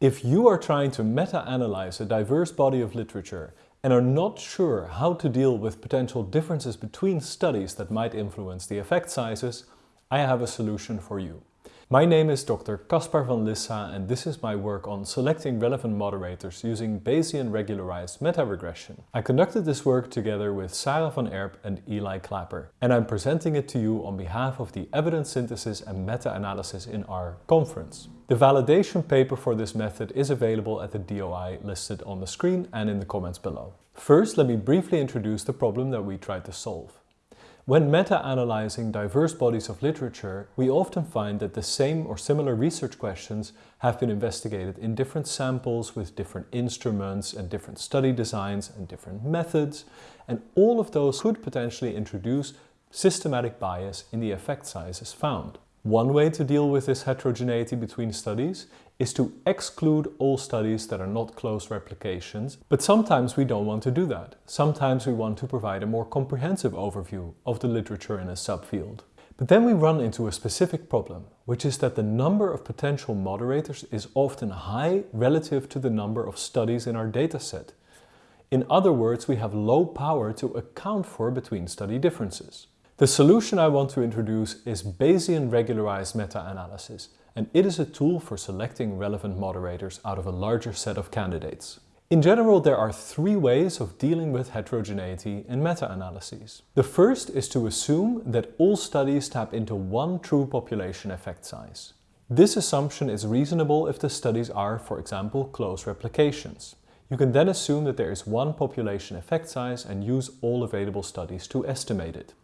If you are trying to meta-analyze a diverse body of literature and are not sure how to deal with potential differences between studies that might influence the effect sizes, I have a solution for you. My name is Dr. Caspar van Lissa and this is my work on selecting relevant moderators using Bayesian regularized meta-regression. I conducted this work together with Sarah van Erp and Eli Clapper and I'm presenting it to you on behalf of the Evidence Synthesis and Meta-Analysis in R conference. The validation paper for this method is available at the DOI listed on the screen and in the comments below. First, let me briefly introduce the problem that we tried to solve. When meta-analyzing diverse bodies of literature, we often find that the same or similar research questions have been investigated in different samples with different instruments and different study designs and different methods, and all of those could potentially introduce systematic bias in the effect sizes found. One way to deal with this heterogeneity between studies is to exclude all studies that are not close replications, but sometimes we don't want to do that. Sometimes we want to provide a more comprehensive overview of the literature in a subfield. But then we run into a specific problem, which is that the number of potential moderators is often high relative to the number of studies in our dataset. In other words, we have low power to account for between study differences. The solution I want to introduce is Bayesian regularized meta-analysis, and it is a tool for selecting relevant moderators out of a larger set of candidates. In general, there are three ways of dealing with heterogeneity in meta-analyses. The first is to assume that all studies tap into one true population effect size. This assumption is reasonable if the studies are, for example, close replications. You can then assume that there is one population effect size and use all available studies to estimate it.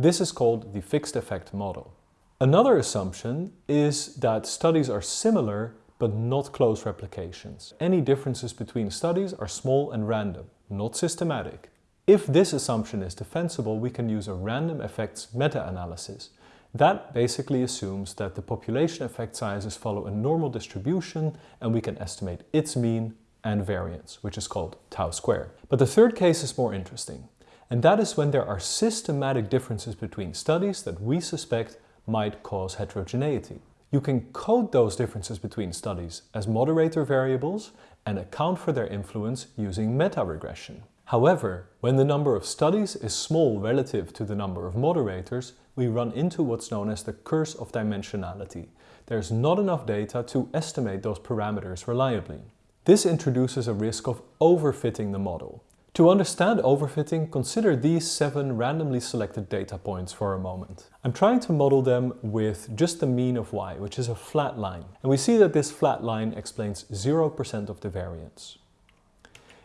This is called the fixed effect model. Another assumption is that studies are similar but not close replications. Any differences between studies are small and random, not systematic. If this assumption is defensible, we can use a random effects meta-analysis. That basically assumes that the population effect sizes follow a normal distribution and we can estimate its mean and variance, which is called tau square. But the third case is more interesting. And that is when there are systematic differences between studies that we suspect might cause heterogeneity. You can code those differences between studies as moderator variables and account for their influence using meta-regression. However, when the number of studies is small relative to the number of moderators, we run into what's known as the curse of dimensionality. There's not enough data to estimate those parameters reliably. This introduces a risk of overfitting the model. To understand overfitting, consider these seven randomly selected data points for a moment. I'm trying to model them with just the mean of y, which is a flat line. And we see that this flat line explains 0% of the variance.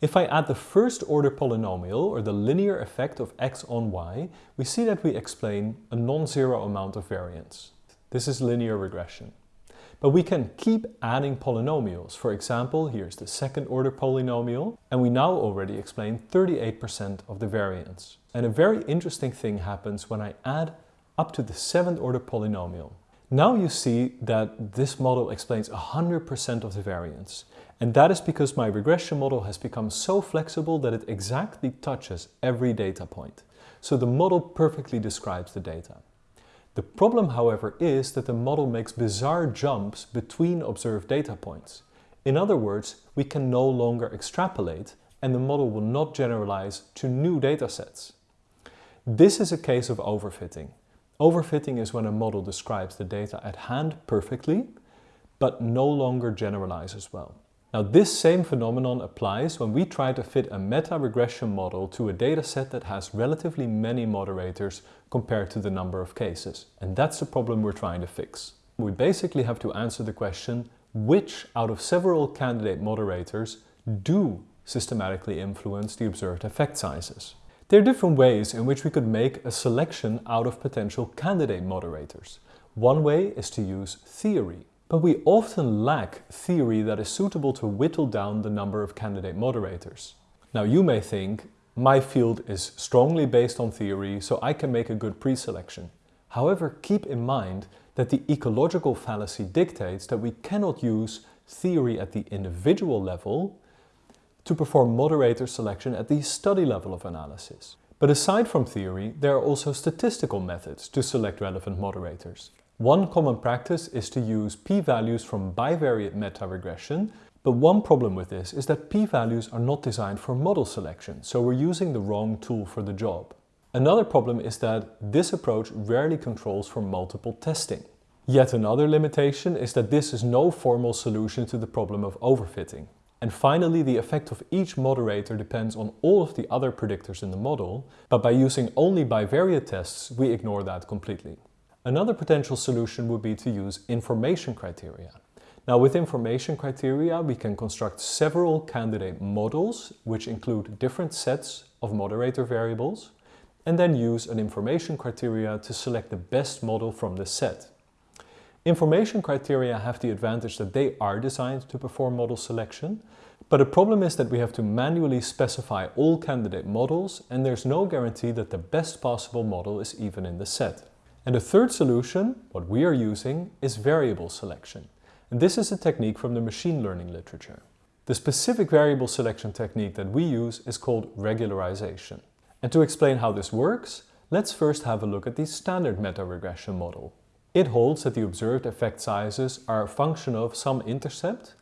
If I add the first order polynomial, or the linear effect of x on y, we see that we explain a non-zero amount of variance. This is linear regression. But we can keep adding polynomials. For example, here's the second order polynomial, and we now already explain 38% of the variance. And a very interesting thing happens when I add up to the seventh order polynomial. Now you see that this model explains 100% of the variance. And that is because my regression model has become so flexible that it exactly touches every data point. So the model perfectly describes the data. The problem, however, is that the model makes bizarre jumps between observed data points. In other words, we can no longer extrapolate and the model will not generalize to new datasets. This is a case of overfitting. Overfitting is when a model describes the data at hand perfectly, but no longer generalizes well. Now this same phenomenon applies when we try to fit a meta-regression model to a dataset that has relatively many moderators compared to the number of cases. And that's the problem we're trying to fix. We basically have to answer the question, which out of several candidate moderators do systematically influence the observed effect sizes? There are different ways in which we could make a selection out of potential candidate moderators. One way is to use theory. But we often lack theory that is suitable to whittle down the number of candidate moderators. Now you may think, my field is strongly based on theory, so I can make a good pre-selection. However, keep in mind that the ecological fallacy dictates that we cannot use theory at the individual level to perform moderator selection at the study level of analysis. But aside from theory, there are also statistical methods to select relevant moderators. One common practice is to use p-values from bivariate meta-regression, but one problem with this is that p-values are not designed for model selection, so we're using the wrong tool for the job. Another problem is that this approach rarely controls for multiple testing. Yet another limitation is that this is no formal solution to the problem of overfitting. And finally, the effect of each moderator depends on all of the other predictors in the model, but by using only bivariate tests, we ignore that completely. Another potential solution would be to use information criteria. Now with information criteria we can construct several candidate models which include different sets of moderator variables and then use an information criteria to select the best model from the set. Information criteria have the advantage that they are designed to perform model selection, but the problem is that we have to manually specify all candidate models and there's no guarantee that the best possible model is even in the set. And the third solution, what we are using, is variable selection. And this is a technique from the machine learning literature. The specific variable selection technique that we use is called regularization. And to explain how this works, let's first have a look at the standard meta-regression model. It holds that the observed effect sizes are a function of some intercept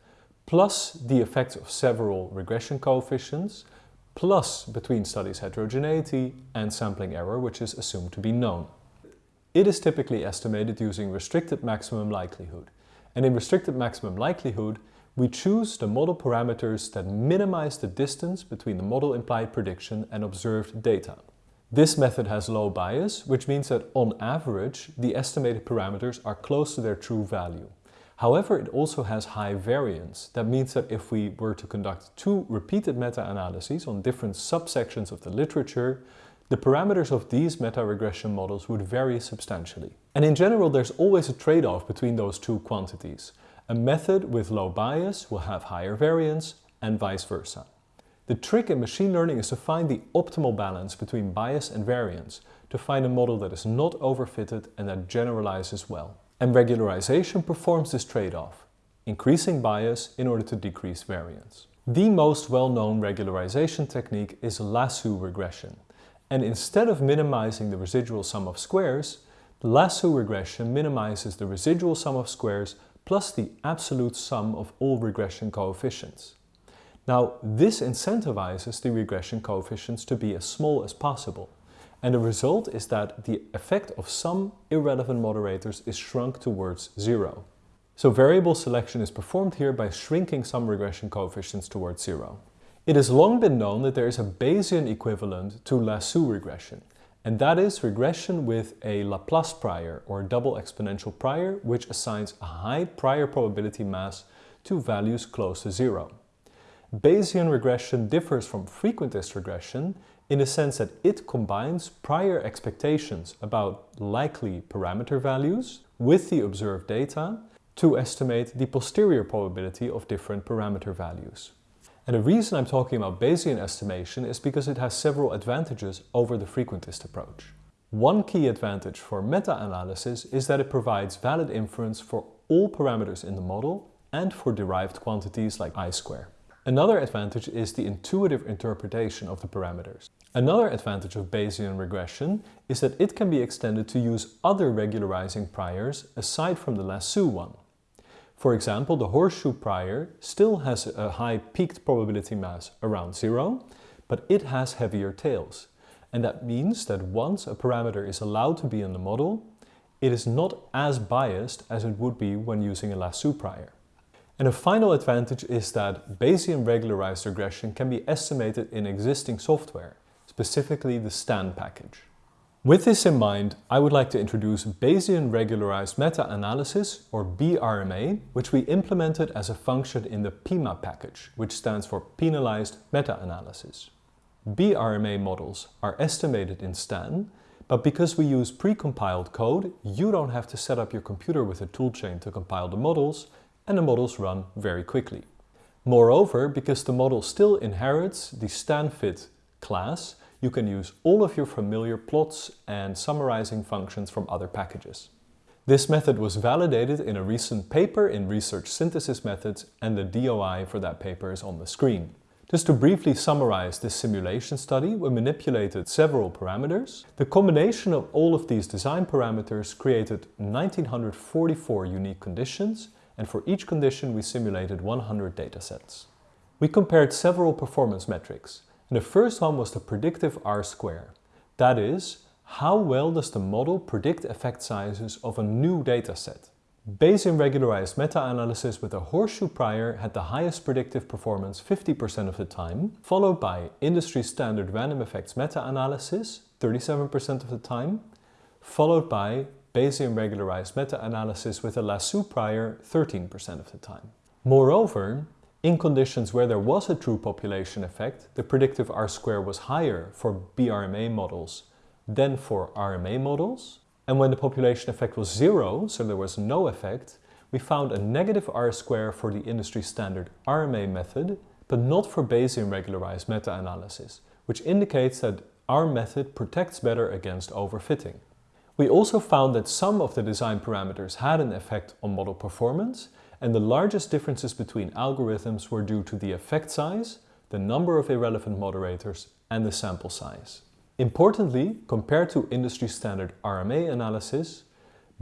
plus the effects of several regression coefficients plus between studies heterogeneity and sampling error which is assumed to be known. It is typically estimated using restricted maximum likelihood. And in restricted maximum likelihood, we choose the model parameters that minimize the distance between the model implied prediction and observed data. This method has low bias, which means that on average, the estimated parameters are close to their true value. However, it also has high variance. That means that if we were to conduct two repeated meta-analyses on different subsections of the literature, the parameters of these meta-regression models would vary substantially. And in general, there's always a trade-off between those two quantities. A method with low bias will have higher variance and vice versa. The trick in machine learning is to find the optimal balance between bias and variance, to find a model that is not overfitted and that generalizes well. And regularization performs this trade-off, increasing bias in order to decrease variance. The most well-known regularization technique is lasso regression. And instead of minimizing the residual sum of squares, the lasso regression minimizes the residual sum of squares plus the absolute sum of all regression coefficients. Now, this incentivizes the regression coefficients to be as small as possible. And the result is that the effect of some irrelevant moderators is shrunk towards zero. So variable selection is performed here by shrinking some regression coefficients towards zero. It has long been known that there is a Bayesian equivalent to lasso regression, and that is regression with a Laplace prior or double exponential prior which assigns a high prior probability mass to values close to zero. Bayesian regression differs from frequentist regression in the sense that it combines prior expectations about likely parameter values with the observed data to estimate the posterior probability of different parameter values. And the reason I'm talking about Bayesian estimation is because it has several advantages over the frequentist approach. One key advantage for meta-analysis is that it provides valid inference for all parameters in the model and for derived quantities like i-square. Another advantage is the intuitive interpretation of the parameters. Another advantage of Bayesian regression is that it can be extended to use other regularizing priors aside from the lasso one. For example, the horseshoe prior still has a high peaked probability mass around zero, but it has heavier tails. And that means that once a parameter is allowed to be in the model, it is not as biased as it would be when using a lasso prior. And a final advantage is that Bayesian regularized regression can be estimated in existing software, specifically the STAN package. With this in mind, I would like to introduce Bayesian Regularized Meta-Analysis, or BRMA, which we implemented as a function in the pema package, which stands for Penalized Meta-Analysis. BRMA models are estimated in STAN, but because we use pre-compiled code, you don't have to set up your computer with a toolchain to compile the models, and the models run very quickly. Moreover, because the model still inherits the StanFit class, you can use all of your familiar plots and summarizing functions from other packages. This method was validated in a recent paper in Research Synthesis Methods and the DOI for that paper is on the screen. Just to briefly summarize this simulation study, we manipulated several parameters. The combination of all of these design parameters created 1944 unique conditions and for each condition we simulated 100 datasets. We compared several performance metrics and the first one was the predictive R-square. That is, how well does the model predict effect sizes of a new dataset? Bayesian regularized meta-analysis with a horseshoe prior had the highest predictive performance 50% of the time, followed by industry standard random effects meta-analysis 37% of the time, followed by Bayesian regularized meta-analysis with a lasso prior 13% of the time. Moreover, in conditions where there was a true population effect, the predictive R-square was higher for BRMA models than for RMA models, and when the population effect was zero, so there was no effect, we found a negative R-square for the industry standard RMA method, but not for Bayesian regularized meta-analysis, which indicates that our method protects better against overfitting. We also found that some of the design parameters had an effect on model performance, and the largest differences between algorithms were due to the effect size, the number of irrelevant moderators, and the sample size. Importantly, compared to industry standard RMA analysis,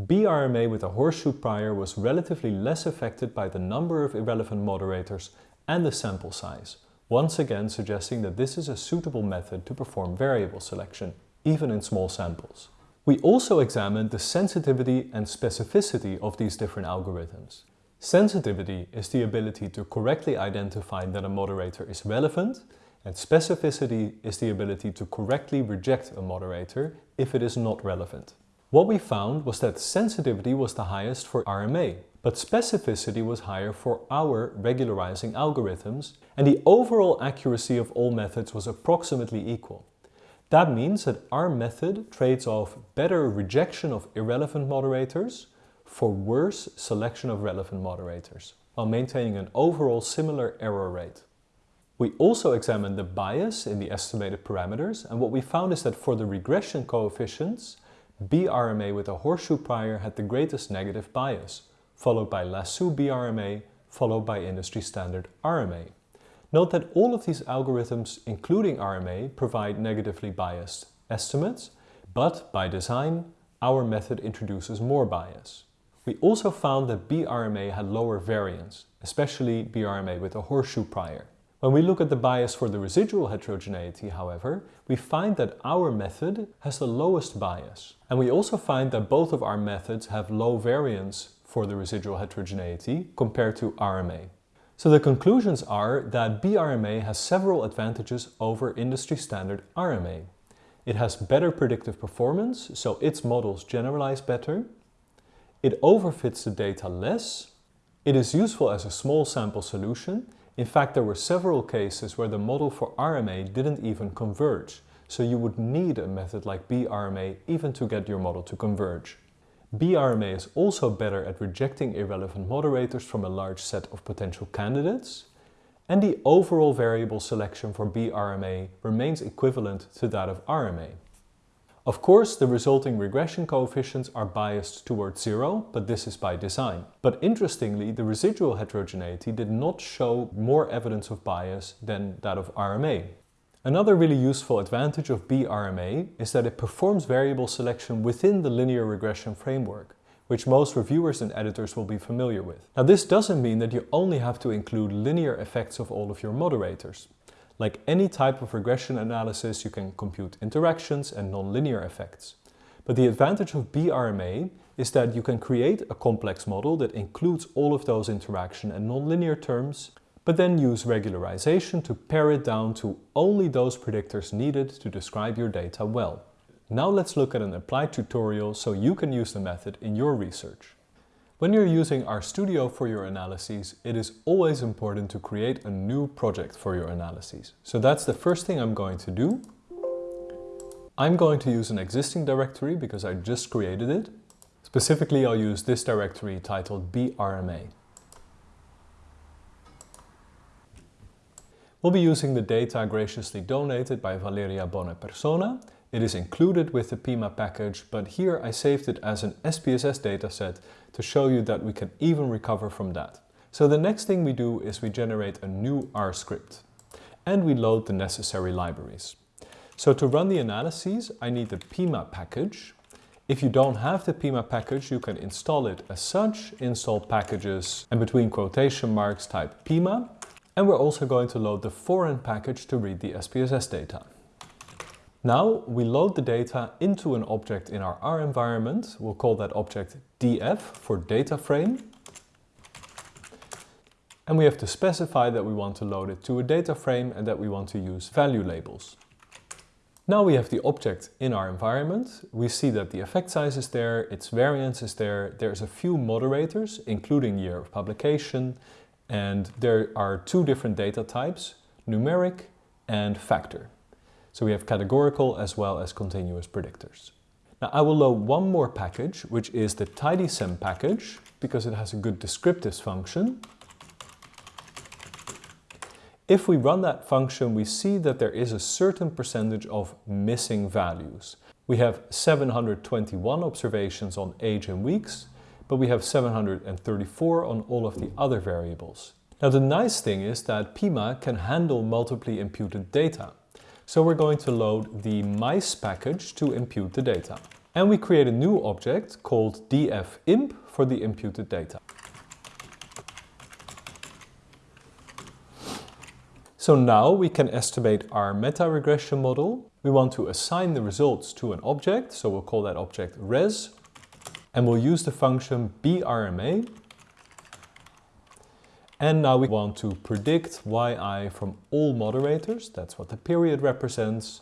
BRMA with a horseshoe prior was relatively less affected by the number of irrelevant moderators and the sample size, once again suggesting that this is a suitable method to perform variable selection, even in small samples. We also examined the sensitivity and specificity of these different algorithms. Sensitivity is the ability to correctly identify that a moderator is relevant and specificity is the ability to correctly reject a moderator if it is not relevant. What we found was that sensitivity was the highest for RMA, but specificity was higher for our regularizing algorithms and the overall accuracy of all methods was approximately equal. That means that our method trades off better rejection of irrelevant moderators for worse selection of relevant moderators, while maintaining an overall similar error rate. We also examined the bias in the estimated parameters and what we found is that for the regression coefficients, BRMA with a horseshoe prior had the greatest negative bias, followed by lasso BRMA, followed by industry standard RMA. Note that all of these algorithms, including RMA, provide negatively biased estimates, but by design, our method introduces more bias. We also found that BRMA had lower variance, especially BRMA with a horseshoe prior. When we look at the bias for the residual heterogeneity, however, we find that our method has the lowest bias. And we also find that both of our methods have low variance for the residual heterogeneity compared to RMA. So the conclusions are that BRMA has several advantages over industry standard RMA. It has better predictive performance, so its models generalize better. It overfits the data less. It is useful as a small sample solution in fact, there were several cases where the model for RMA didn't even converge, so you would need a method like BRMA even to get your model to converge. BRMA is also better at rejecting irrelevant moderators from a large set of potential candidates, and the overall variable selection for BRMA remains equivalent to that of RMA. Of course, the resulting regression coefficients are biased towards zero, but this is by design. But interestingly, the residual heterogeneity did not show more evidence of bias than that of RMA. Another really useful advantage of BRMA is that it performs variable selection within the linear regression framework, which most reviewers and editors will be familiar with. Now this doesn't mean that you only have to include linear effects of all of your moderators. Like any type of regression analysis, you can compute interactions and nonlinear effects. But the advantage of BRMA is that you can create a complex model that includes all of those interaction and nonlinear terms, but then use regularization to pare it down to only those predictors needed to describe your data well. Now let's look at an applied tutorial so you can use the method in your research. When you're using RStudio for your analyses, it is always important to create a new project for your analyses. So that's the first thing I'm going to do. I'm going to use an existing directory because I just created it. Specifically, I'll use this directory titled BRMA. We'll be using the data graciously donated by Valeria Bonapersona it is included with the pema package, but here I saved it as an SPSS dataset to show you that we can even recover from that. So the next thing we do is we generate a new R script. and we load the necessary libraries. So to run the analyses, I need the pema package. If you don't have the pema package, you can install it as such, install packages and between quotation marks type pema. And we're also going to load the foreign package to read the SPSS data. Now we load the data into an object in our R environment. We'll call that object df for data frame. And we have to specify that we want to load it to a data frame and that we want to use value labels. Now we have the object in our environment. We see that the effect size is there, its variance is there. There's a few moderators, including year of publication. And there are two different data types, numeric and factor. So we have categorical as well as continuous predictors. Now I will load one more package, which is the tidySEM package, because it has a good descriptives function. If we run that function, we see that there is a certain percentage of missing values. We have 721 observations on age and weeks, but we have 734 on all of the other variables. Now the nice thing is that pema can handle multiply imputed data. So we're going to load the mice package to impute the data. And we create a new object called dfimp for the imputed data. So now we can estimate our meta-regression model. We want to assign the results to an object, so we'll call that object res. And we'll use the function brma. And now we want to predict yi from all moderators. That's what the period represents.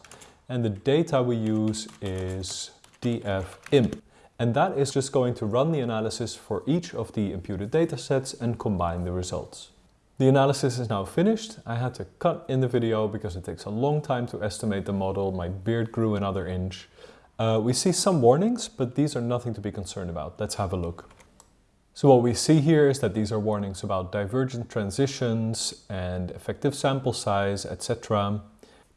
And the data we use is dfimp. And that is just going to run the analysis for each of the imputed datasets and combine the results. The analysis is now finished. I had to cut in the video because it takes a long time to estimate the model. My beard grew another inch. Uh, we see some warnings, but these are nothing to be concerned about. Let's have a look. So what we see here is that these are warnings about divergent transitions and effective sample size, etc.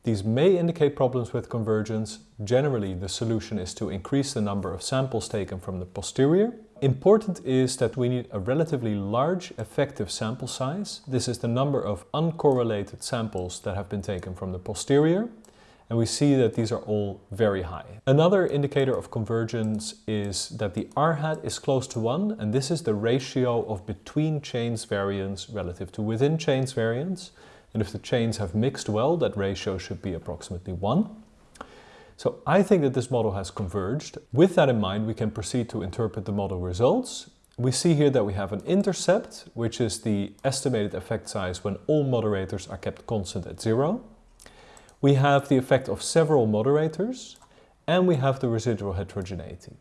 These may indicate problems with convergence. Generally, the solution is to increase the number of samples taken from the posterior Important is that we need a relatively large effective sample size. This is the number of uncorrelated samples that have been taken from the posterior. And we see that these are all very high. Another indicator of convergence is that the R-hat is close to 1 and this is the ratio of between chains variance relative to within chains variance. And if the chains have mixed well, that ratio should be approximately 1. So I think that this model has converged. With that in mind, we can proceed to interpret the model results. We see here that we have an intercept, which is the estimated effect size when all moderators are kept constant at zero. We have the effect of several moderators, and we have the residual heterogeneity.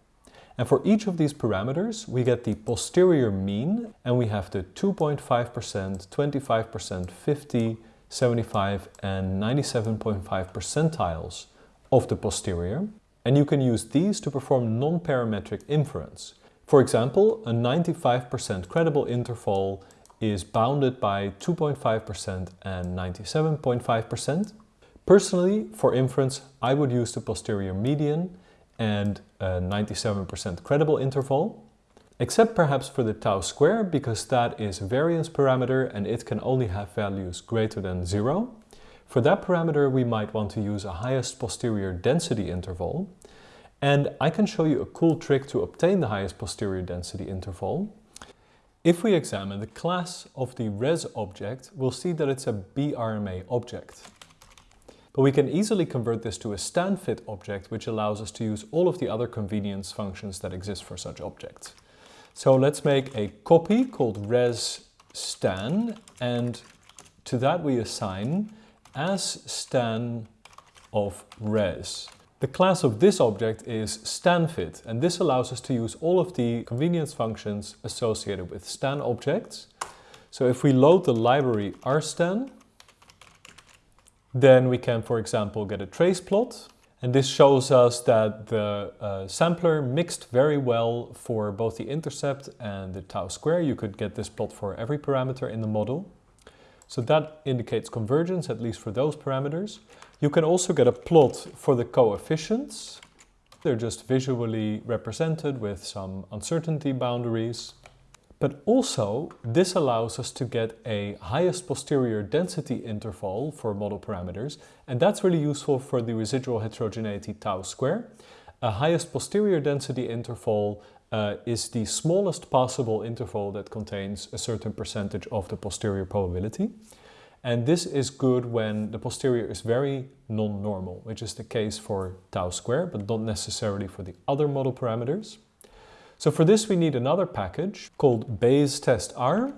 And for each of these parameters, we get the posterior mean, and we have the 2.5%, 25%, 50, 75, and 97.5 percentiles of the posterior, and you can use these to perform non-parametric inference. For example, a 95% credible interval is bounded by 2.5% and 97.5%. Personally, for inference, I would use the posterior median and a 97% credible interval, except perhaps for the tau square because that is a variance parameter and it can only have values greater than zero. For that parameter, we might want to use a highest posterior density interval. And I can show you a cool trick to obtain the highest posterior density interval. If we examine the class of the res object, we'll see that it's a BRMA object. But we can easily convert this to a stanfit object, which allows us to use all of the other convenience functions that exist for such objects. So let's make a copy called res stan, and to that we assign as stan of res. The class of this object is stanfit and this allows us to use all of the convenience functions associated with stan objects. So if we load the library rstan, then we can, for example, get a trace plot. And this shows us that the uh, sampler mixed very well for both the intercept and the tau square. You could get this plot for every parameter in the model. So that indicates convergence, at least for those parameters. You can also get a plot for the coefficients. They're just visually represented with some uncertainty boundaries. But also, this allows us to get a highest posterior density interval for model parameters, and that's really useful for the residual heterogeneity tau square. A highest posterior density interval uh, is the smallest possible interval that contains a certain percentage of the posterior probability. And this is good when the posterior is very non-normal, which is the case for tau square, but not necessarily for the other model parameters. So for this we need another package called bayestestR.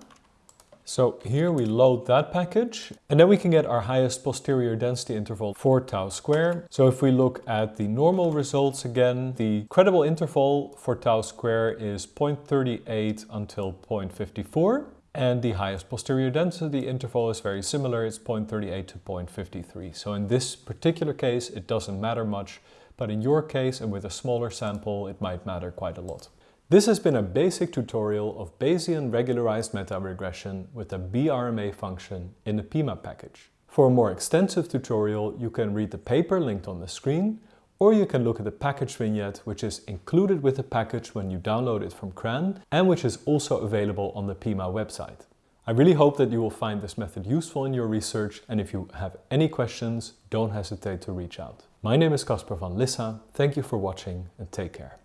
So here we load that package and then we can get our highest posterior density interval for tau square. So if we look at the normal results again, the credible interval for tau square is 0.38 until 0.54 and the highest posterior density interval is very similar, it's 0.38 to 0.53. So in this particular case it doesn't matter much, but in your case and with a smaller sample it might matter quite a lot. This has been a basic tutorial of Bayesian regularized meta-regression with a BRMA function in the pema package. For a more extensive tutorial, you can read the paper linked on the screen, or you can look at the package vignette which is included with the package when you download it from CRAN and which is also available on the pema website. I really hope that you will find this method useful in your research and if you have any questions, don't hesitate to reach out. My name is Caspar van Lissa, thank you for watching and take care.